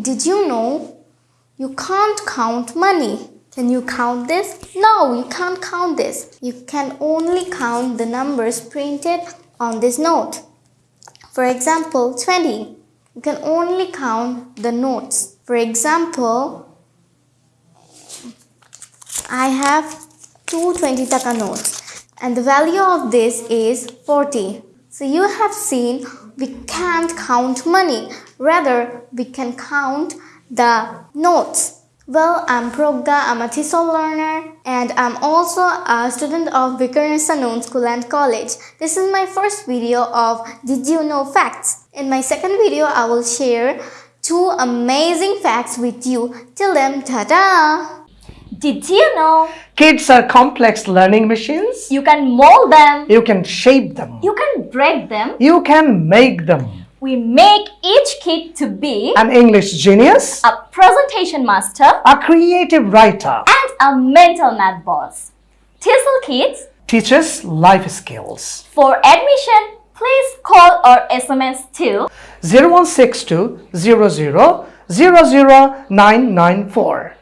Did you know you can't count money? Can you count this? No, you can't count this. You can only count the numbers printed on this note. For example, 20. You can only count the notes. For example, I have two 20 taka notes and the value of this is 40. So you have seen we can't count money. Rather, we can count the notes. Well, I'm Progda, I'm a TESOL learner and I'm also a student of Viqarunnisa Noon School and College. This is my first video of Did You Know Facts. In my second video, I will share two amazing facts with you. Till then, ta-da! Did you know Kids are complex learning machines. you can mold them, You can shape them. you can break them, You can make them. we make each kid to be An English genius, a presentation master a creative writer, and a mental math boss. TESOL Kids, teaches life skills. for admission, please call or SMS to 0162 00 00994.